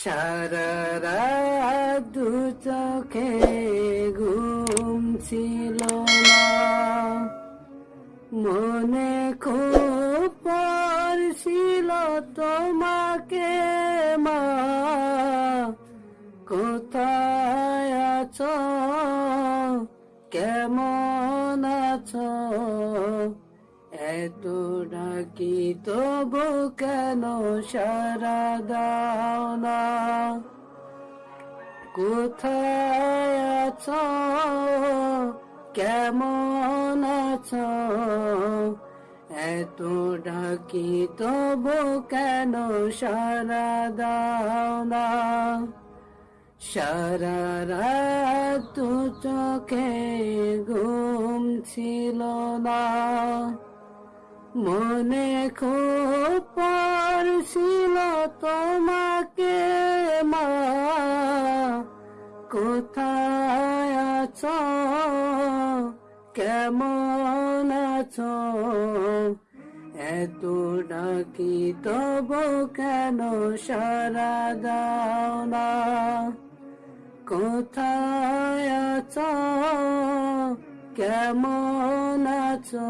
সারা দু চোখে ঘুম ছিল না মনে খুব পড়ছিল তোমাকে মা কোথায় আছো কেমন এত ডাকি, তবু কেন সারা দাও না? কোথায় আছো? কেমন আছো? এত ডাকি, তবু কেন সারা দাও না? সারা রাত চোখে ঘুম ছিল না। মনে খুব পড়ছিল তোমাকে মা। কোথায় আছো? কেমন আছো? এত ডাকি তবু কেন সারা দাও না? কোথায় আছো? কেমন আছো?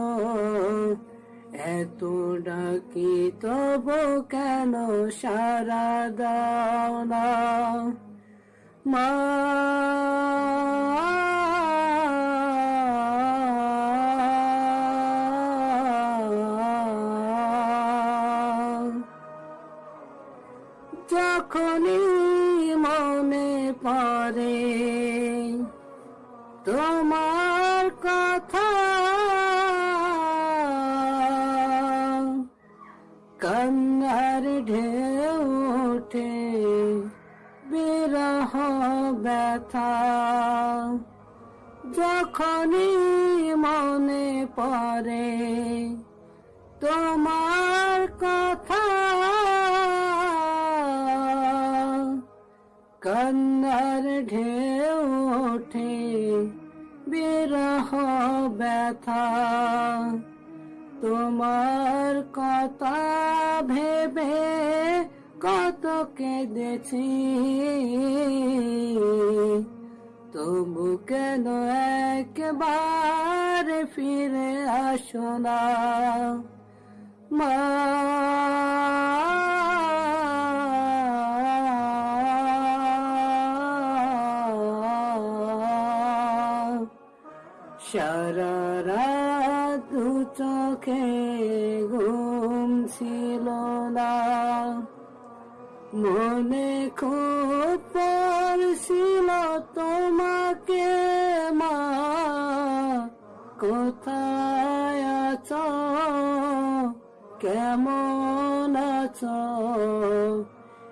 এত ডাকি তবু কেন সারা দাও না? মা যখনই মনে পড়ে তোমার কথা কান্নার ঢেউ ওঠে বিরহ ব্যথা যখনই মনে পড়ে তোমার কথা কান্নার ঢেউ ওঠে বিরহ ব্যথা তোমার কথা ভেবে কত কেঁদেছি। তবু কেন একবার ফিরে আসো না? মা। সারা দু চোখে ঘুম ছিল না। মনে খুব পড়ছিল তোমাকে মা। কোথায় আছো? কেমন আছো?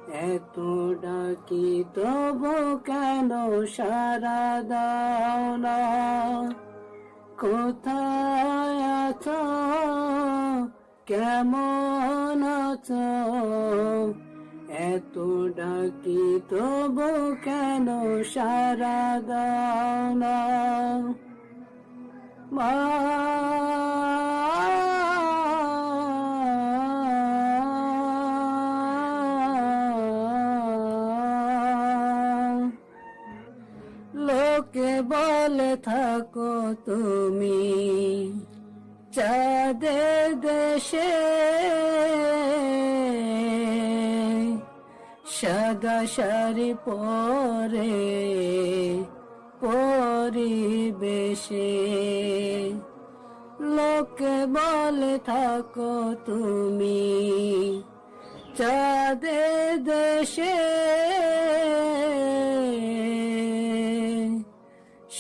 এত ডাকি তবু কেন সারা দাও না? কোথায় কেমন আছো? এত ডাকি তবু কেন সারা দাও না? মা। লোকে বলে থাকো তুমি। চাঁদের দেশে সাদা শাড়ি পরে পরিবেশে। লোকে বলে থাকো তুমি চাঁদের দেশে।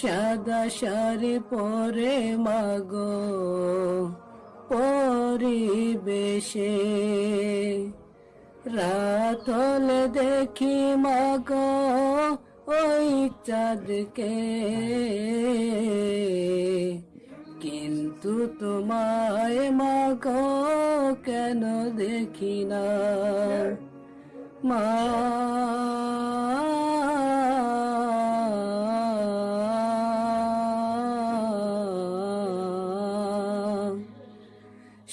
সাদা শাড়ি পরে মাগো পরিবেশে। রাত হলে দেখি মাগো ওই চাঁদকে। কিন্তু তোমায় মাগো কেন দেখি না? মা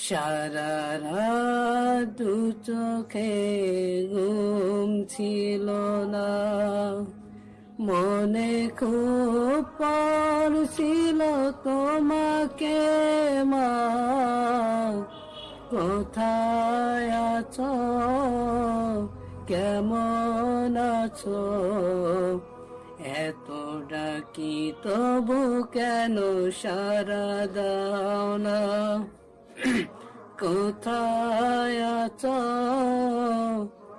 সারা দু চোখে ঘুম ছিল না। মনে খুব পড়ছিল তোমাকে মা। কোথায় আছো? কেমন আছো? এত ডাকি তবু কেন সারা দাও না? কোথায় আছো?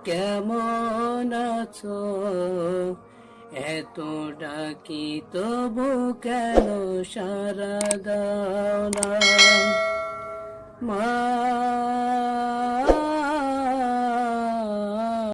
কেমন আছো? এত ডাকি তবু কেন সারা দাও না? মা